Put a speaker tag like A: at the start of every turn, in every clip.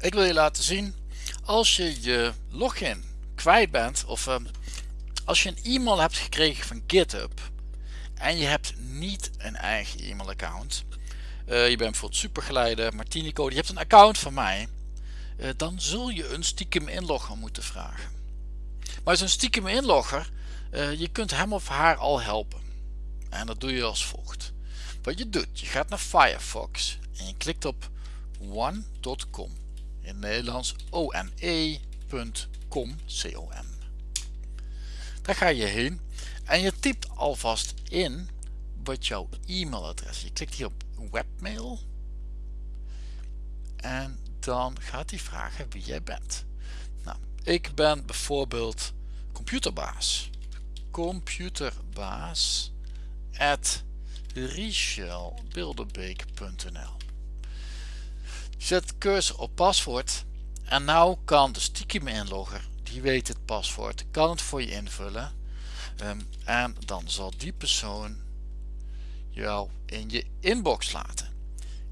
A: Ik wil je laten zien als je je login kwijt bent of uh, als je een e-mail hebt gekregen van GitHub en je hebt niet een eigen e-mail account. Uh, je bent bijvoorbeeld supergeleider, Martinico, je hebt een account van mij. Uh, dan zul je een stiekem inlogger moeten vragen. Maar zo'n stiekem inlogger, je kunt hem of haar al helpen. En dat doe je als volgt. Wat je doet, je gaat naar Firefox en je klikt op one.com in Nederlands one.com com. Daar ga je heen en je typt alvast in wat jouw e-mailadres. Je klikt hier op webmail en dan gaat hij vragen wie jij bent. Nou, ik ben bijvoorbeeld computerbaas. Computerbaas Zet cursor op paswoord en nou kan de stiekem inlogger, die weet het paswoord, kan het voor je invullen um, en dan zal die persoon jou in je inbox laten.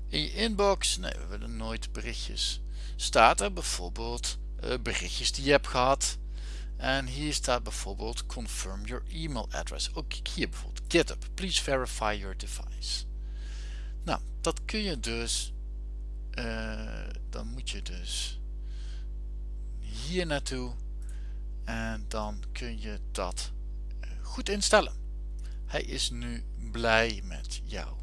A: In je inbox, nee we willen nooit berichtjes, staat er bijvoorbeeld uh, berichtjes die je hebt gehad en hier staat bijvoorbeeld confirm your email address. Ook hier bijvoorbeeld GitHub, please verify your device. Nou, dat kun je dus uh, dan moet je dus hier naartoe en dan kun je dat uh, goed instellen. Hij is nu blij met jou.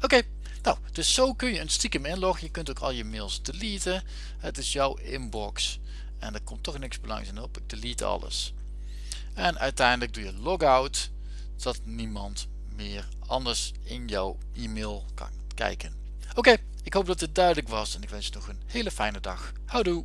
A: Oké nou dus zo kun je een stiekem inloggen. Je kunt ook al je mails deleten. Het is jouw inbox en er komt toch niks belangrijks in op. Ik delete alles. En uiteindelijk doe je logout zodat niemand meer anders in jouw e-mail kan kijken. Oké ik hoop dat dit duidelijk was en ik wens je nog een hele fijne dag. Houdoe!